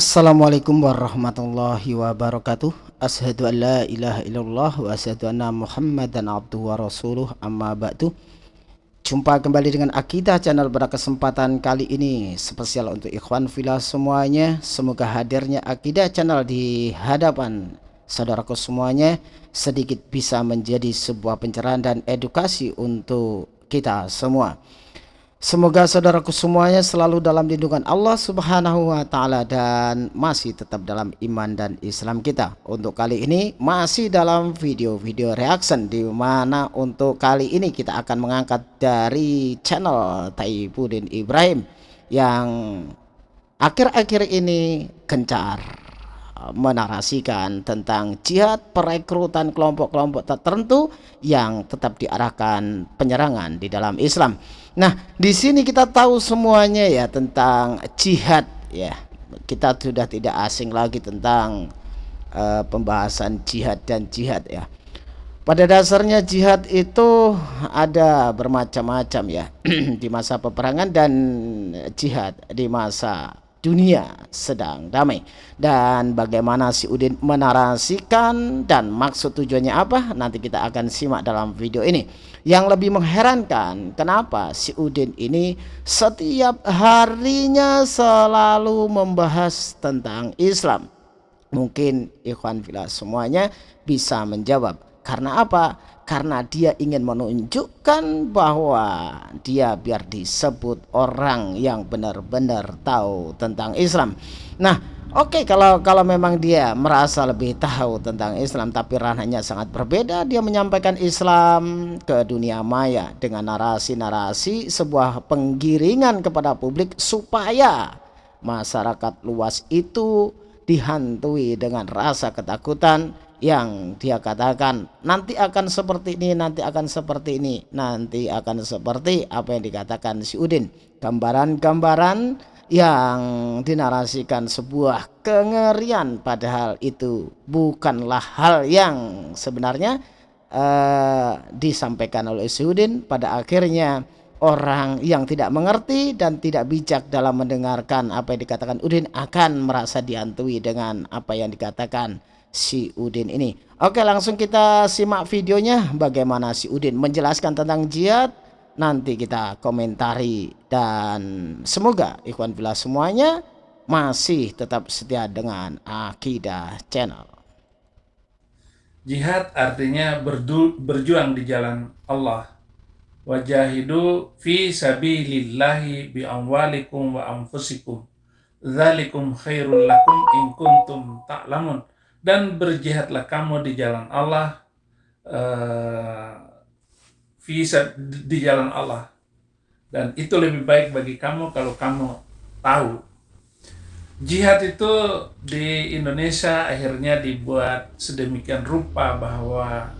Assalamualaikum warahmatullahi wabarakatuh. Ashadu an la ilaha illallah wa ashadu anna muhammadan abduhu wa rasuluh. Amma ba'du. Jumpa kembali dengan Akidah channel pada kesempatan kali ini. Spesial untuk ikhwan filah semuanya. Semoga hadirnya Akidah channel di hadapan saudaraku semuanya. Sedikit bisa menjadi sebuah pencerahan dan edukasi untuk kita semua Semoga saudaraku semuanya selalu dalam lindungan Allah subhanahu wa ta'ala dan masih tetap dalam iman dan Islam kita Untuk kali ini masih dalam video-video reaction di mana untuk kali ini kita akan mengangkat dari channel Taibudin Ibrahim Yang akhir-akhir ini gencar menarasikan tentang jihad perekrutan kelompok-kelompok tertentu yang tetap diarahkan penyerangan di dalam Islam. Nah, di sini kita tahu semuanya ya tentang jihad ya. Kita sudah tidak asing lagi tentang uh, pembahasan jihad dan jihad ya. Pada dasarnya jihad itu ada bermacam-macam ya di masa peperangan dan jihad di masa dunia sedang damai. Dan bagaimana si Udin menarasikan dan maksud tujuannya apa nanti kita akan simak dalam video ini. Yang lebih mengherankan kenapa si Udin ini setiap harinya selalu membahas tentang Islam? Mungkin ikhwan filah semuanya bisa menjawab karena apa karena dia ingin menunjukkan bahwa dia biar disebut orang yang benar-benar tahu tentang Islam. Nah, oke okay, kalau kalau memang dia merasa lebih tahu tentang Islam tapi ranahnya sangat berbeda, dia menyampaikan Islam ke dunia maya dengan narasi-narasi sebuah penggiringan kepada publik supaya masyarakat luas itu dihantui dengan rasa ketakutan yang dia katakan nanti akan seperti ini nanti akan seperti ini nanti akan seperti apa yang dikatakan si Udin. Gambaran-gambaran yang dinarasikan sebuah kengerian padahal itu bukanlah hal yang sebenarnya uh, disampaikan oleh si Udin. Pada akhirnya orang yang tidak mengerti dan tidak bijak dalam mendengarkan apa yang dikatakan Udin akan merasa dihantui dengan apa yang dikatakan si Udin ini. Oke langsung kita simak videonya bagaimana si Udin menjelaskan tentang jihad. Nanti kita komentari dan semoga ikhwan bila semuanya masih tetap setia dengan Akidah Channel. Jihad artinya berdu, berjuang di jalan Allah. Wajahidu fi sabilillahi bi amwalikum wa anfusikum. Dzalikum khairul lakum in kuntum ta'lamun dan berjihadlah kamu di jalan Allah visa di jalan Allah. Dan itu lebih baik bagi kamu kalau kamu tahu. Jihad itu di Indonesia akhirnya dibuat sedemikian rupa bahwa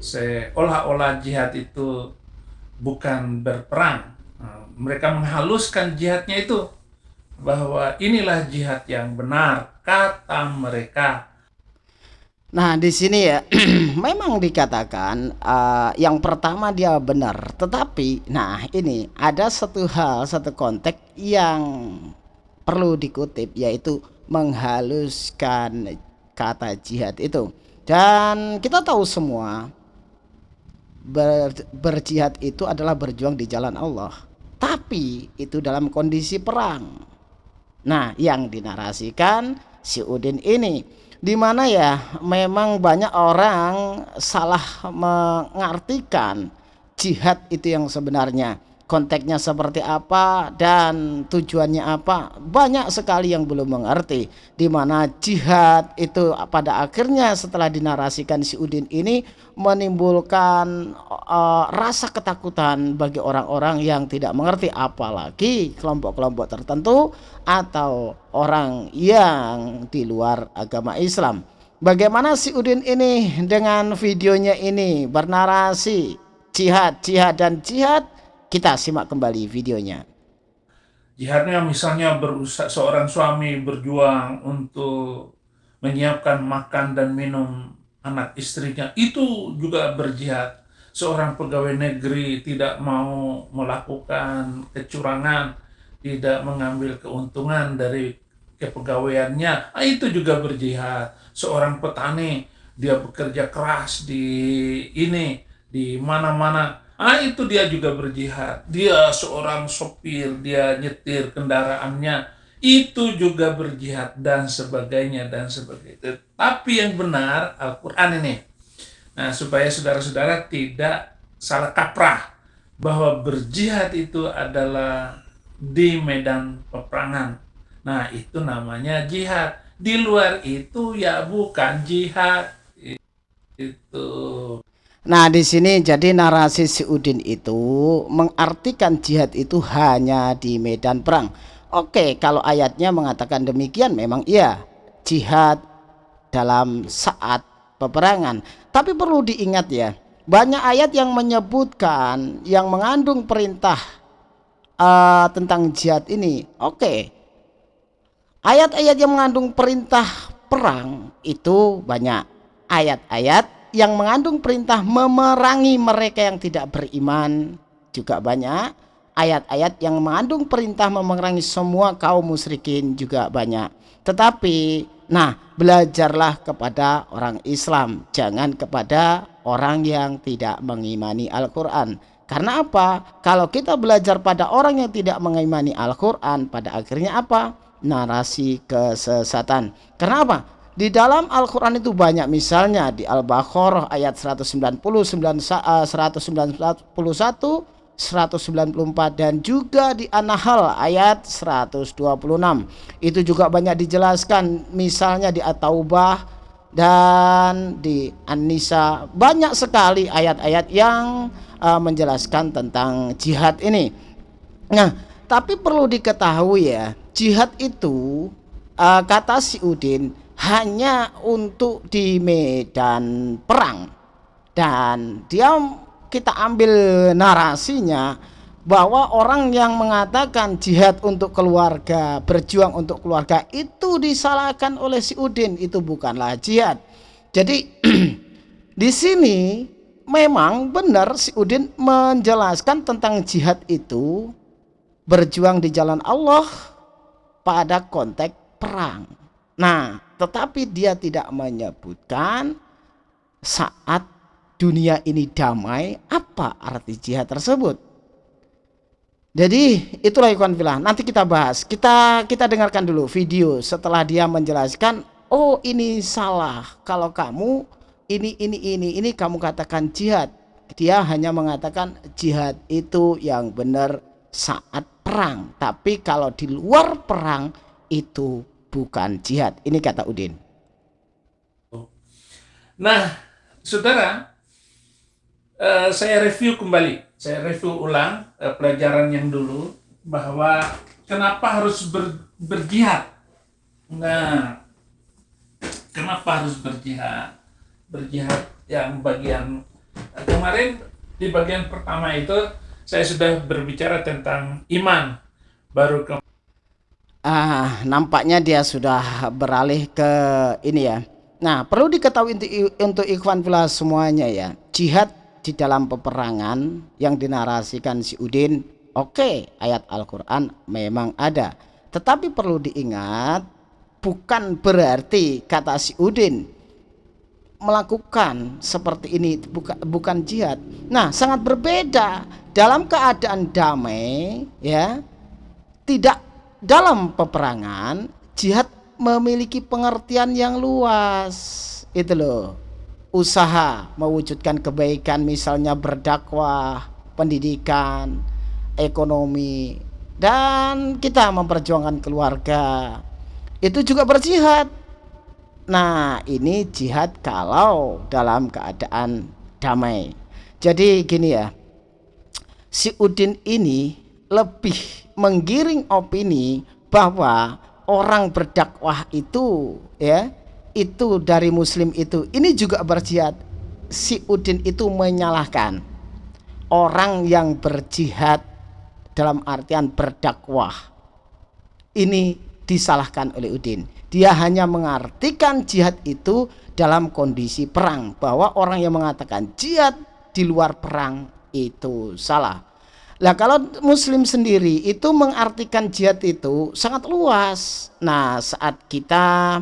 seolah-olah jihad itu bukan berperang. Nah, mereka menghaluskan jihadnya itu bahwa inilah jihad yang benar kata mereka Nah, di sini ya memang dikatakan uh, yang pertama dia benar, tetapi nah ini ada satu hal, satu konteks yang perlu dikutip yaitu menghaluskan kata jihad itu. Dan kita tahu semua ber, berjihad itu adalah berjuang di jalan Allah. Tapi itu dalam kondisi perang. Nah, yang dinarasikan si Udin ini di mana ya memang banyak orang salah mengartikan jihad itu yang sebenarnya konteksnya seperti apa dan tujuannya apa banyak sekali yang belum mengerti di mana jihad itu pada akhirnya setelah dinarasikan si Udin ini menimbulkan uh, rasa ketakutan bagi orang-orang yang tidak mengerti apalagi kelompok-kelompok tertentu atau orang yang di luar agama Islam. Bagaimana si Udin ini dengan videonya ini bernarasi jihad jihad dan jihad kita simak kembali videonya. Jihadnya misalnya berusaha seorang suami berjuang untuk menyiapkan makan dan minum anak istrinya itu juga berjihad. Seorang pegawai negeri tidak mau melakukan kecurangan, tidak mengambil keuntungan dari kepegawaiannya ah, itu juga berjihad seorang petani dia bekerja keras di ini di mana-mana ah itu dia juga berjihad dia seorang sopir dia nyetir kendaraannya itu juga berjihad dan sebagainya dan sebagainya tapi yang benar Al-Quran ini nah supaya saudara-saudara tidak salah kaprah bahwa berjihad itu adalah di medan peperangan Nah, itu namanya jihad. Di luar itu ya bukan jihad. Itu. Nah, di sini jadi narasi si Udin itu mengartikan jihad itu hanya di medan perang. Oke, kalau ayatnya mengatakan demikian memang iya, jihad dalam saat peperangan. Tapi perlu diingat ya, banyak ayat yang menyebutkan yang mengandung perintah uh, tentang jihad ini. Oke, Ayat-ayat yang mengandung perintah perang itu banyak. Ayat-ayat yang mengandung perintah memerangi mereka yang tidak beriman juga banyak. Ayat-ayat yang mengandung perintah memerangi semua kaum musyrikin juga banyak. Tetapi nah belajarlah kepada orang Islam, jangan kepada orang yang tidak mengimani Al-Qur'an. Karena apa? Kalau kita belajar pada orang yang tidak mengimani Al-Qur'an, pada akhirnya apa? narasi kesesatan. Kenapa? Di dalam Al-Quran itu banyak misalnya di Al-Baqarah ayat 190, 191, 194 dan juga di An-Nahl ayat 126. Itu juga banyak dijelaskan misalnya di At-Taubah dan di An-Nisa banyak sekali ayat-ayat yang uh, menjelaskan tentang jihad ini. Nah, tapi perlu diketahui ya, jihad itu uh, kata si Udin hanya untuk di medan perang dan dia kita ambil narasinya bahwa orang yang mengatakan jihad untuk keluarga, berjuang untuk keluarga itu disalahkan oleh si Udin, itu bukanlah jihad. Jadi di sini memang benar si Udin menjelaskan tentang jihad itu berjuang di jalan Allah pada konteks perang. Nah, tetapi dia tidak menyebutkan saat dunia ini damai, apa arti jihad tersebut. Jadi itulah ikhwan filah. Nanti kita bahas. Kita kita dengarkan dulu video setelah dia menjelaskan, oh ini salah. Kalau kamu ini ini ini ini kamu katakan jihad. Dia hanya mengatakan jihad itu yang benar saat perang, tapi kalau di luar perang itu bukan jihad. Ini kata Udin. Nah, saudara, uh, saya review kembali, saya review ulang uh, pelajaran yang dulu bahwa kenapa harus ber, berjihad. Nah, kenapa harus berjihad? Berjihad yang bagian kemarin di bagian pertama itu saya sudah berbicara tentang iman baru ke ah nampaknya dia sudah beralih ke ini ya nah perlu diketahui untuk untuk ikhwan pula semuanya ya jihad di dalam peperangan yang dinarasikan si Udin oke okay, ayat Al-Quran memang ada tetapi perlu diingat bukan berarti kata si Udin melakukan seperti ini bukan bukan jihad. Nah, sangat berbeda dalam keadaan damai ya. Tidak dalam peperangan, jihad memiliki pengertian yang luas. Itu loh. Usaha mewujudkan kebaikan misalnya berdakwah, pendidikan, ekonomi dan kita memperjuangkan keluarga. Itu juga berjihad Nah, ini jihad kalau dalam keadaan damai. Jadi gini ya. Si Udin ini lebih menggiring opini bahwa orang berdakwah itu ya, itu dari muslim itu ini juga berjihad. Si Udin itu menyalahkan orang yang berjihad dalam artian berdakwah. Ini disalahkan oleh Udin. Dia hanya mengartikan jihad itu dalam kondisi perang bahwa orang yang mengatakan jihad di luar perang itu salah. Lah kalau muslim sendiri itu mengartikan jihad itu sangat luas. Nah, saat kita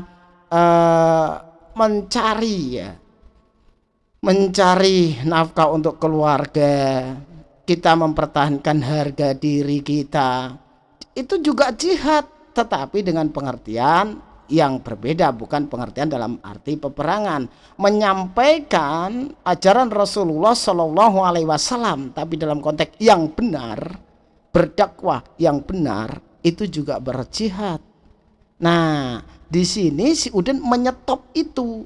uh, mencari ya mencari nafkah untuk keluarga, kita mempertahankan harga diri kita. Itu juga jihad, tetapi dengan pengertian yang berbeda bukan pengertian dalam arti peperangan. Menyampaikan ajaran Rasulullah Shallallahu Alaihi Wasallam tapi dalam konteks yang benar berdakwah yang benar itu juga berjihad. Nah di sini si Udin menyetop itu.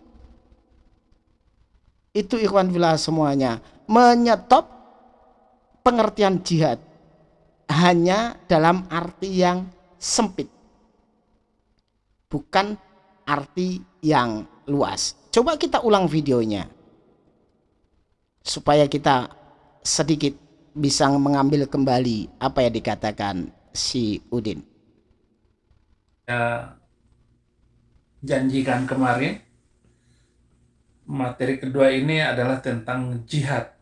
Itu ikhwan villa semuanya. Menyetop pengertian jihad. Hanya dalam arti yang sempit bukan arti yang luas. Coba kita ulang videonya supaya kita sedikit bisa mengambil kembali apa yang dikatakan si Udin. Ya, janjikan kemarin materi kedua ini adalah tentang jihad.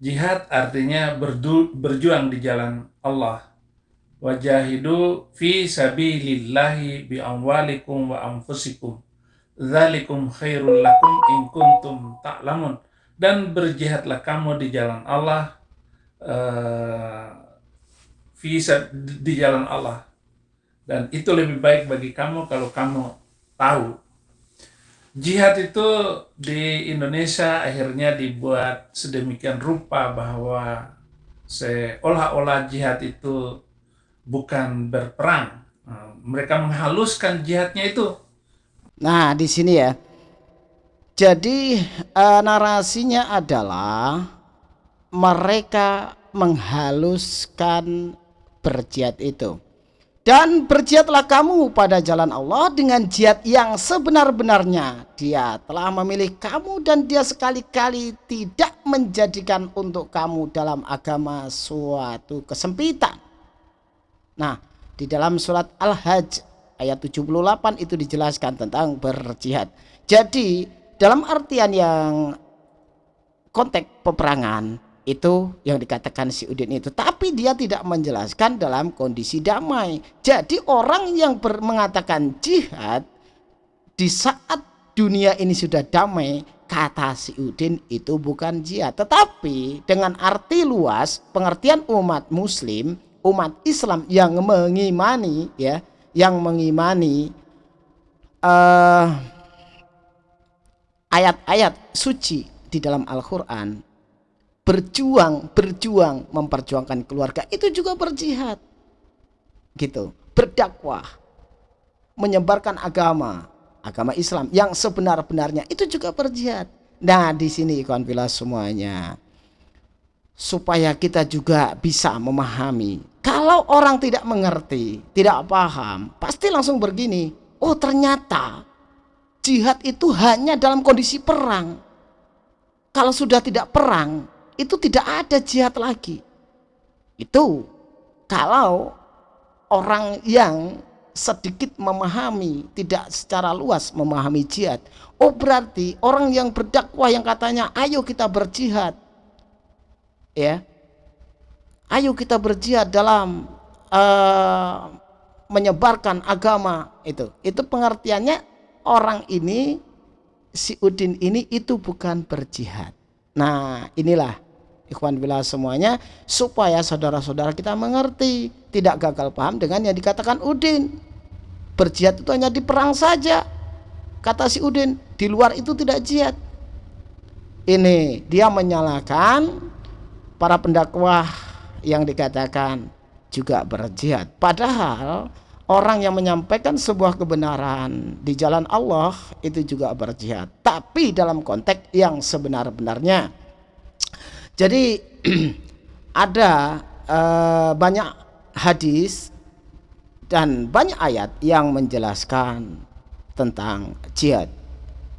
Jihad artinya berdu, berjuang di jalan Allah wajahidu fi sabilillahi bi amwalikum wa anfusikum. Dzalikum khairul lakum in kuntum ta'lamun. Dan berjihadlah kamu di jalan Allah uh, fi di jalan Allah. Dan itu lebih baik bagi kamu kalau kamu tahu. Jihad itu di Indonesia akhirnya dibuat sedemikian rupa bahwa seolah-olah jihad itu bukan berperang. Nah, mereka menghaluskan jihadnya itu. Nah, di sini ya. Jadi uh, narasinya adalah mereka menghaluskan berjihad itu. Dan berjihadlah kamu pada jalan Allah dengan jihad yang sebenar-benarnya. Dia telah memilih kamu dan dia sekali-kali tidak menjadikan untuk kamu dalam agama suatu kesempitan. Nah, di dalam surat Al-Hajj ayat 78 itu dijelaskan tentang berjihad. Jadi, dalam artian yang konteks peperangan itu yang dikatakan si Udin itu tapi dia tidak menjelaskan dalam kondisi damai jadi orang yang ber, mengatakan jihad di saat dunia ini sudah damai kata si Udin itu bukan jihad tetapi dengan arti luas pengertian umat muslim umat Islam yang mengimani ya yang mengimani eh, ayat-ayat suci di dalam Al-Qur'an berjuang berjuang memperjuangkan keluarga itu juga berjihad gitu berdakwah menyebarkan agama agama Islam yang sebenar-benarnya itu juga berjihad. Nah di sini ikhwan fillah semuanya supaya kita juga bisa memahami kalau orang tidak mengerti, tidak paham, pasti langsung begini. Oh ternyata jihad itu hanya dalam kondisi perang. Kalau sudah tidak perang, itu tidak ada jihad lagi. Itu kalau orang yang sedikit memahami, tidak secara luas memahami jihad. Oh berarti orang yang berdakwah yang katanya ayo kita berjihad. Ya, ayo kita berjihad dalam uh, menyebarkan agama itu. Itu pengertiannya orang ini si Udin ini itu bukan berjihad. Nah inilah ikhwan bila semuanya supaya saudara-saudara kita mengerti tidak gagal paham dengan yang dikatakan Udin. Berjihad itu hanya di perang saja kata si Udin. Di luar itu tidak jihad. Ini dia menyalahkan para pendakwah yang dikatakan juga berjihad. Padahal orang yang menyampaikan sebuah kebenaran di jalan Allah itu juga berjihad. Tapi dalam konteks yang sebenar-benarnya. Jadi ada uh, banyak hadis dan banyak ayat yang menjelaskan tentang jihad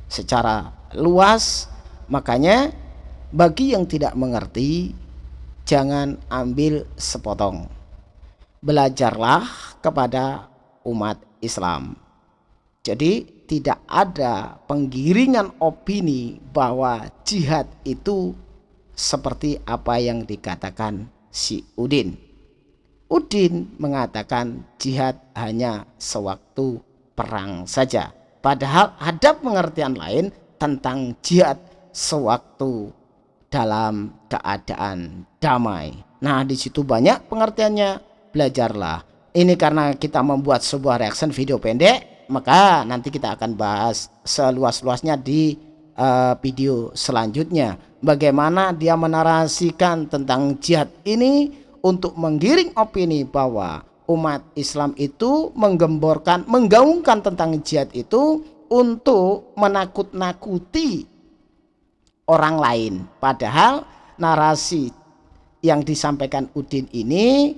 secara luas. Makanya bagi yang tidak mengerti jangan ambil sepotong. Belajarlah kepada umat Islam. Jadi tidak ada penggiringan opini bahwa jihad itu seperti apa yang dikatakan si Udin. Udin mengatakan jihad hanya sewaktu perang saja. Padahal ada pengertian lain tentang jihad sewaktu dalam keadaan damai. Nah, di situ banyak pengertiannya. Belajarlah. Ini karena kita membuat sebuah reaction video pendek, maka nanti kita akan bahas seluas-luasnya di uh, video selanjutnya. Bagaimana dia menarasikan tentang jihad ini untuk menggiring opini bahwa umat Islam itu menggemborkan, menggaungkan tentang jihad itu untuk menakut-nakuti orang lain. Padahal narasi yang disampaikan Udin ini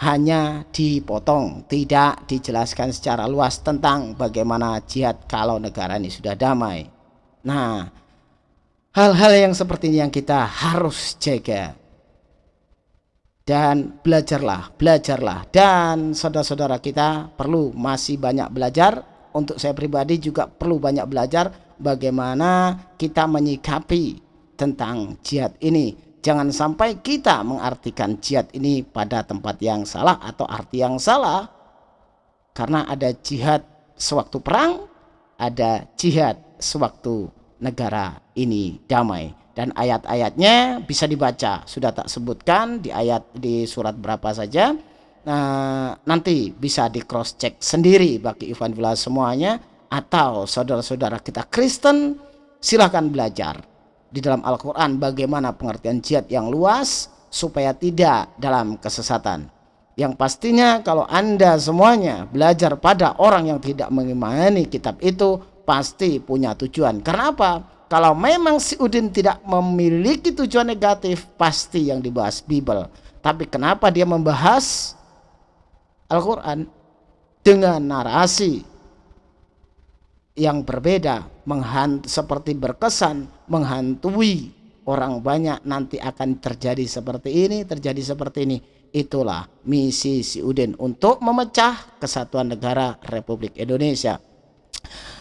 hanya dipotong, tidak dijelaskan secara luas tentang bagaimana jihad kalau negara ini sudah damai. Nah, hal-hal yang seperti ini yang kita harus jaga. Dan belajarlah, belajarlah. Dan saudara-saudara kita perlu masih banyak belajar. Untuk saya pribadi juga perlu banyak belajar bagaimana kita menyikapi tentang jihad ini. Jangan sampai kita mengartikan jihad ini pada tempat yang salah atau arti yang salah. Karena ada jihad sewaktu perang ada jihad sewaktu negara ini damai. Dan ayat-ayatnya bisa dibaca. Sudah tak sebutkan di ayat di surat berapa saja. Nah, nanti bisa di cross check sendiri bagi Ivan Villa semuanya atau saudara-saudara kita Kristen silahkan belajar di dalam Al-Quran bagaimana pengertian jihad yang luas supaya tidak dalam kesesatan. Yang pastinya kalau Anda semuanya belajar pada orang yang tidak mengimani kitab itu pasti punya tujuan. Karena apa? Kalau memang si Udin tidak memiliki tujuan negatif pasti yang dibahas Bible. Tapi kenapa dia membahas Al-Quran dengan narasi yang berbeda menghant seperti berkesan menghantui orang banyak nanti akan terjadi seperti ini terjadi seperti ini. Itulah misi si Udin untuk memecah kesatuan negara Republik Indonesia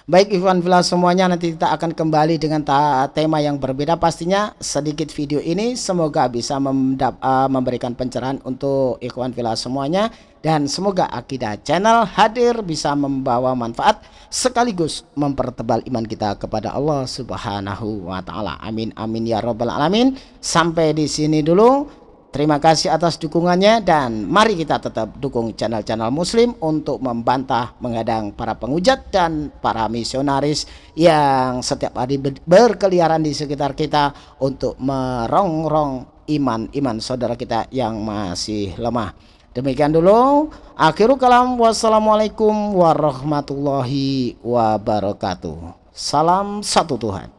Baik Ivan Villa semuanya nanti kita akan kembali dengan tema yang berbeda pastinya sedikit video ini semoga bisa uh, memberikan pencerahan untuk Ikhwan Villa semuanya dan semoga Akidah Channel hadir bisa membawa manfaat sekaligus mempertebal iman kita kepada Allah Subhanahu wa taala. Amin amin ya rabbal alamin. Sampai di sini dulu. Terima kasih atas dukungannya dan mari kita tetap dukung channel-channel muslim untuk membantah menghadang para pengujat dan para misionaris yang setiap hari berkeliaran di sekitar kita untuk merongrong iman-iman saudara kita yang masih lemah. Demikian dulu. Akhirul kalam. Wassalamualaikum warahmatullahi wabarakatuh. Salam satu Tuhan.